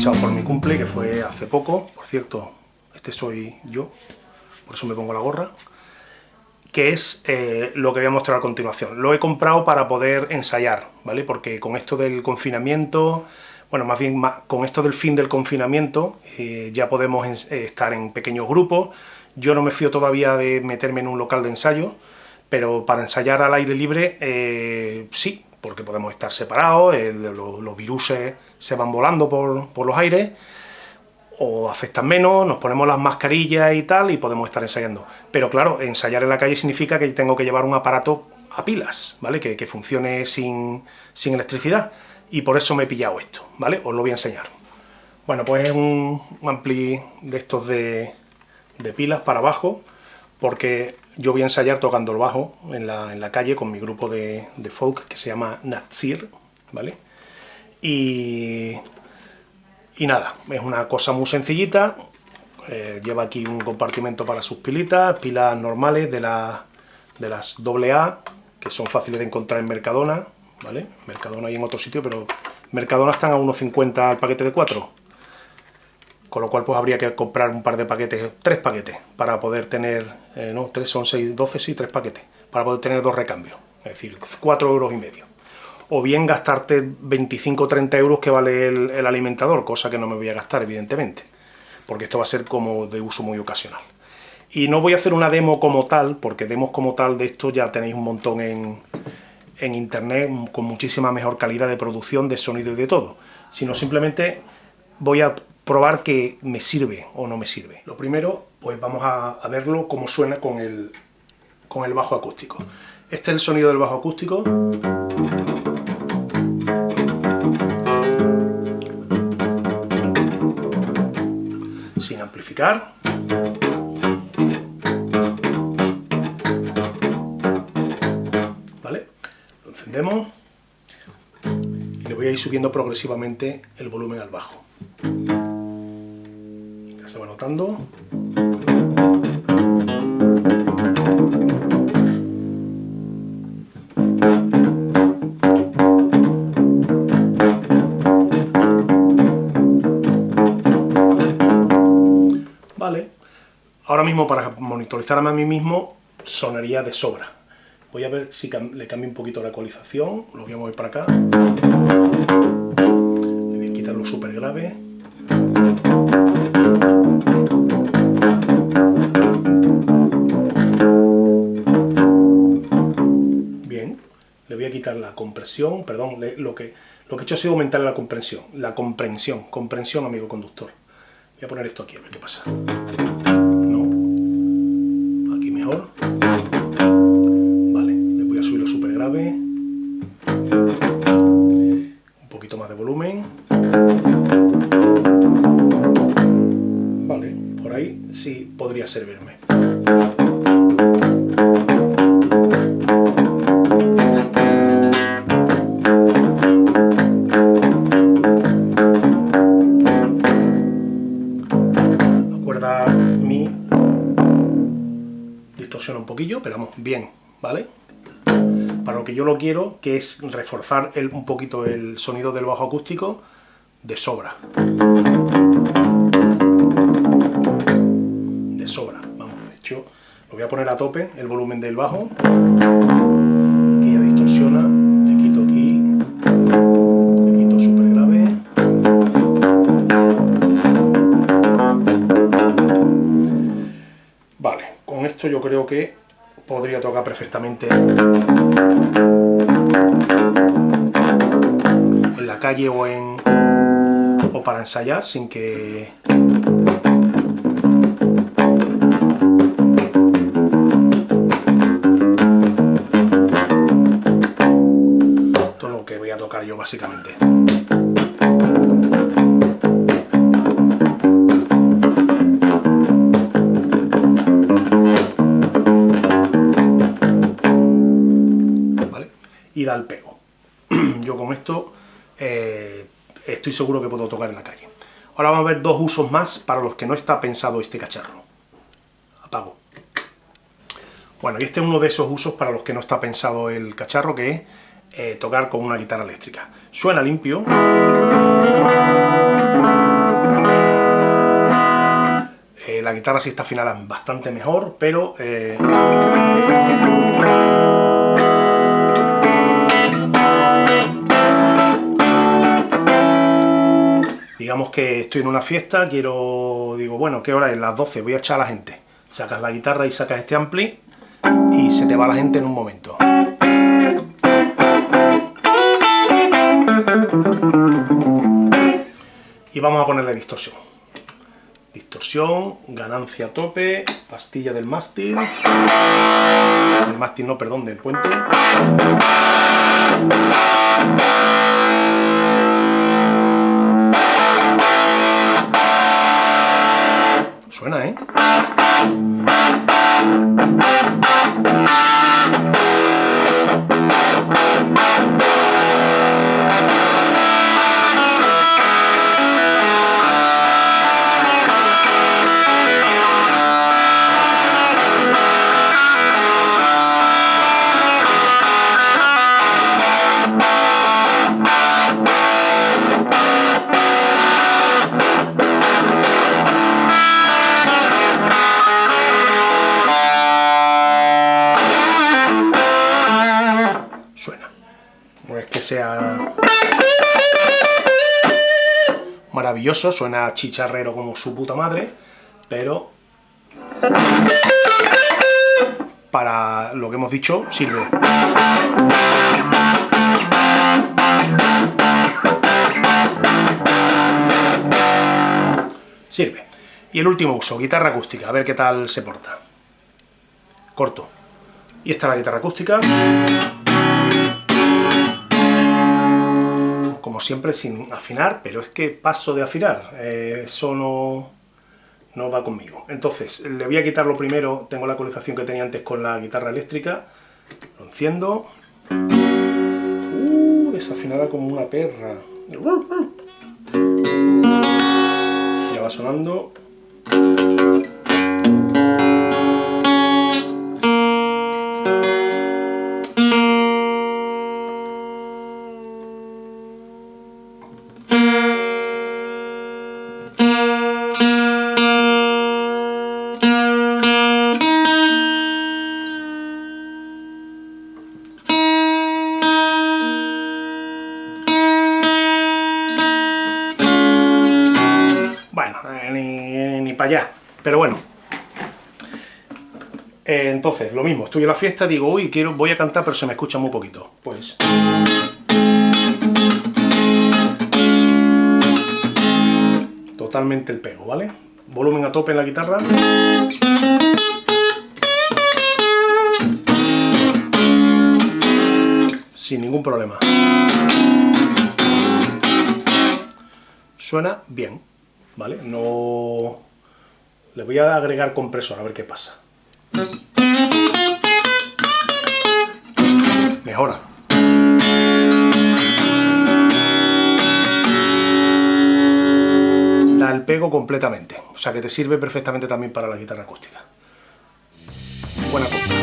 pinchado por mi cumple, que fue hace poco, por cierto, este soy yo, por eso me pongo la gorra, que es eh, lo que voy a mostrar a continuación. Lo he comprado para poder ensayar, ¿vale? Porque con esto del confinamiento, bueno, más bien con esto del fin del confinamiento, eh, ya podemos eh, estar en pequeños grupos. Yo no me fío todavía de meterme en un local de ensayo, pero para ensayar al aire libre, sí, porque podemos estar separados, los, los virus se van volando por, por los aires, o afectan menos, nos ponemos las mascarillas y tal, y podemos estar ensayando. Pero claro, ensayar en la calle significa que tengo que llevar un aparato a pilas, ¿vale? Que, funcione sin, electricidad, y por eso me he pillado esto, ¿vale? Os lo voy a enseñar. Bueno, pues es un, ampli de estos de, pilas para abajo, porque yo voy a ensayar tocando el bajo en la, calle con mi grupo de, de folk que se llama Natsir, ¿vale? Y y nada, es una cosa muy sencillita, eh, lleva aquí un compartimento para sus pilitas, pilas normales de, la, de las AA, que son fáciles de encontrar en Mercadona, ¿vale? Mercadona y en otro sitio, pero Mercadona están a 1,50 el paquete de 4. Con lo cual pues habría que comprar un par de paquetes, tres paquetes, para poder tener, eh, no, tres son 6, 12, sí, tres paquetes, para poder tener dos recambios, es decir, 4 euros y medio o bien gastarte 25 o 30 euros que vale el, alimentador, cosa que no me voy a gastar, evidentemente, porque esto va a ser como de uso muy ocasional. Y no voy a hacer una demo como tal, porque demos como tal de esto ya tenéis un montón en, en internet, con muchísima mejor calidad de producción, de sonido y de todo, sino simplemente voy a probar que me sirve o no me sirve. Lo primero, pues vamos a, verlo cómo suena con el, con el bajo acústico. Este es el sonido del bajo acústico. ¿Vale? Lo encendemos y le voy a ir subiendo progresivamente el volumen al bajo. Se va notando. Ahora mismo, para monitorizarme a mí mismo, sonaría de sobra. Voy a ver si le cambio un poquito la ecualización, lo voy a mover para acá. Le voy a quitar lo súper grave. La compresión, perdón, lo que, lo que he hecho ha sido aumentar la comprensión, la comprensión, comprensión, amigo conductor. Voy a poner esto aquí, a ver qué pasa. Vale, le voy a subirlo súper grave. Un poquito más de volumen. Vale, por ahí sí podría servirme. Un poquillo, pero vamos, bien, ¿vale? Para lo que yo lo quiero, que es reforzar un poquito el sonido del bajo acústico de sobra. De sobra, vamos, de hecho, lo voy a poner a tope, el volumen del bajo, yo creo que podría tocar perfectamente en la calle o en o para ensayar sin que todo lo que voy a tocar yo básicamente da el pego. Yo con esto eh, estoy seguro que puedo tocar en la calle. Ahora vamos a ver dos usos más para los que no está pensado este cacharro. Apago. Bueno, y este es uno de esos usos para los que no está pensado el cacharro, que es eh, tocar con una guitarra eléctrica. Suena limpio. Eh, la guitarra sí está afinada bastante mejor, pero... digamos que estoy en una fiesta, quiero... digo, bueno, ¿qué hora es? Las 12, voy a echar a la gente. Sacas la guitarra y sacas este ampli y se te va la gente en un momento. Y vamos a ponerle distorsión. Distorsión, ganancia a tope, pastilla del mástil, del mástil no, perdón, del puente. Suena, ¿eh? Sea maravilloso, suena chicharrero como su puta madre, pero para lo que hemos dicho sirve. Sirve. Y el último uso, guitarra acústica, a ver qué tal se porta. Corto. Y esta es la guitarra acústica. Siempre sin afinar, pero es que paso de afinar, eh, eso no, no va conmigo. Entonces, le voy a quitar lo primero, tengo la ecualización que tenía antes con la guitarra eléctrica, lo enciendo, uh, desafinada como una perra, ya va sonando, Pero bueno. Eh, entonces, lo mismo, estoy en la fiesta, digo, uy, quiero, voy a cantar, pero se me escucha muy poquito. Pues... Totalmente el pego, ¿vale? Volumen a tope en la guitarra. Sin ningún problema. Suena bien, ¿vale? No le voy a agregar compresor, a ver qué pasa. Mejora. Da el pego completamente. O sea que te sirve perfectamente también para la guitarra acústica. Buena cosa.